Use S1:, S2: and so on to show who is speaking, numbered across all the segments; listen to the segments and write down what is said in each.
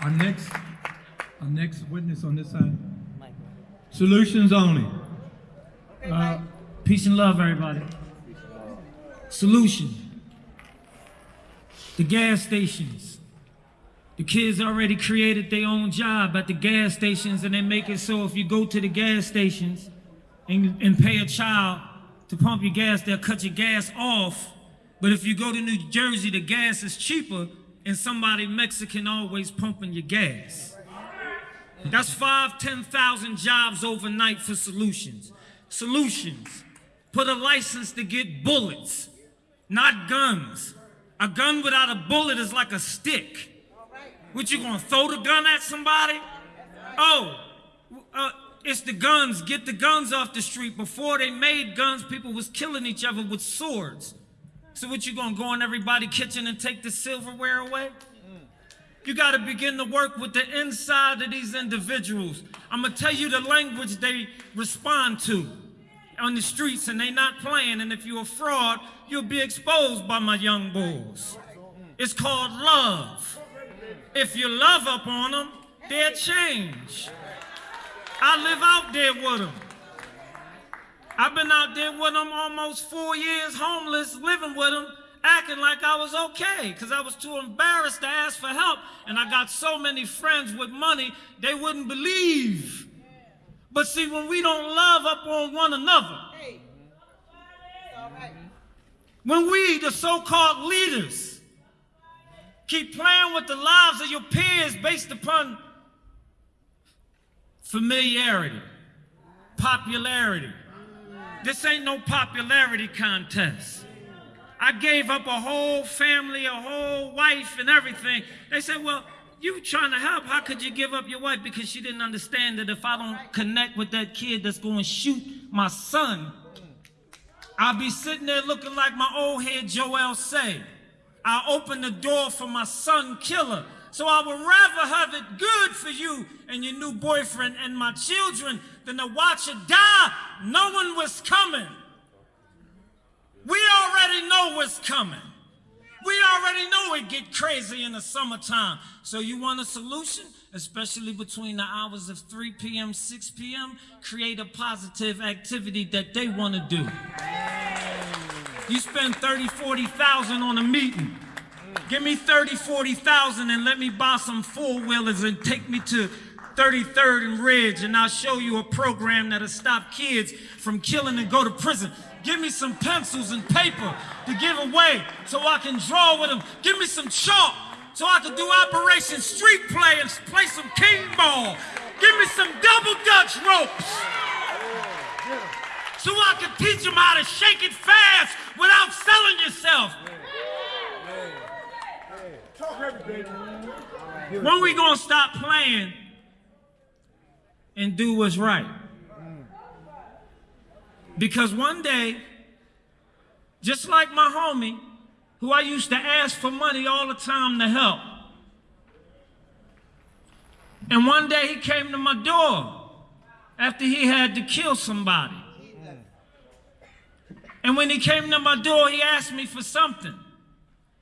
S1: Our next, our next witness on this side. Solutions only.
S2: Uh, peace and love, everybody. Solution. The gas stations. The kids already created their own job at the gas stations, and they make it so if you go to the gas stations and, and pay a child to pump your gas, they'll cut your gas off. But if you go to New Jersey, the gas is cheaper, and somebody Mexican always pumping your gas. That's five, 10,000 jobs overnight for solutions. Solutions. Put a license to get bullets, not guns. A gun without a bullet is like a stick. What, you gonna throw the gun at somebody? Oh, uh, it's the guns. Get the guns off the street. Before they made guns, people was killing each other with swords. So what, you gonna go in everybody's kitchen and take the silverware away? You got to begin to work with the inside of these individuals. I'm going to tell you the language they respond to on the streets, and they not playing. And if you're a fraud, you'll be exposed by my young bulls. It's called love. If you love up on them, they'll change. I live out there with them. I've been out there with them almost four years, homeless, living with them, acting like I was okay because I was too embarrassed to ask for help. And I got so many friends with money, they wouldn't believe. But see, when we don't love up on one another, when we, the so called leaders, keep playing with the lives of your peers based upon familiarity, popularity, this ain't no popularity contest. I gave up a whole family, a whole wife, and everything. They said, Well, you trying to help. How could you give up your wife? Because she didn't understand that if I don't connect with that kid that's going to shoot my son, I'll be sitting there looking like my old head Joel say. I open the door for my son killer. So I would rather have it good for you and your new boyfriend and my children than to watch it die knowing what's coming. We already know what's coming. We already know it get crazy in the summertime. So you want a solution? Especially between the hours of 3 p.m., 6 p.m., create a positive activity that they want to do. You spend 30, 40,000 on a meeting. Give me 30, 40,000 and let me buy some four-wheelers and take me to 33rd and Ridge and I'll show you a program that'll stop kids from killing and go to prison. Give me some pencils and paper to give away so I can draw with them. Give me some chalk so I can do Operation Street Play and play some king ball. Give me some double dutch ropes so I can teach them how to shake it fast without selling yourself. When we gonna stop playing and do what's right? Because one day, just like my homie, who I used to ask for money all the time to help, and one day he came to my door after he had to kill somebody. And when he came to my door, he asked me for something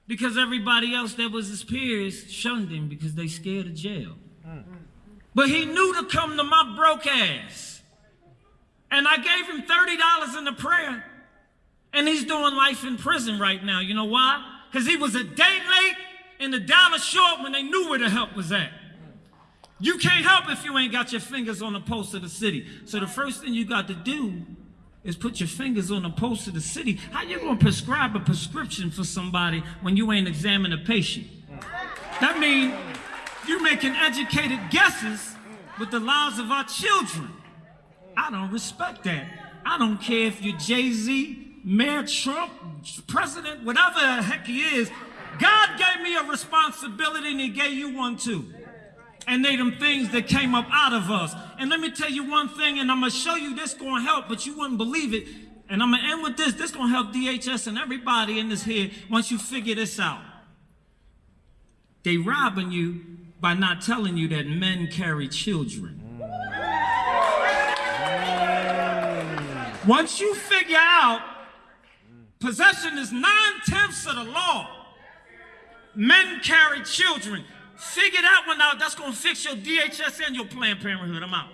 S2: because everybody else that was his peers shunned him because they scared of jail. But he knew to come to my broke ass. And I gave him $30 in the prayer. And he's doing life in prison right now. You know why? Because he was a day late and a dollar short when they knew where the help was at. You can't help if you ain't got your fingers on the pulse of the city. So the first thing you got to do is put your fingers on the pulse of the city. How you gonna prescribe a prescription for somebody when you ain't examined a patient? That means you're making educated guesses with the lives of our children. I don't respect that. I don't care if you're Jay-Z, Mayor Trump, President, whatever the heck he is. God gave me a responsibility and he gave you one too. And they them things that came up out of us. And let me tell you one thing, and I'm gonna show you this gonna help, but you wouldn't believe it. And I'm gonna end with this. This gonna help DHS and everybody in this here once you figure this out. They robbing you by not telling you that men carry children. Mm. Once you figure out possession is nine tenths of the law, men carry children. Figure that one out. That's gonna fix your DHS and your Planned Parenthood. I'm out.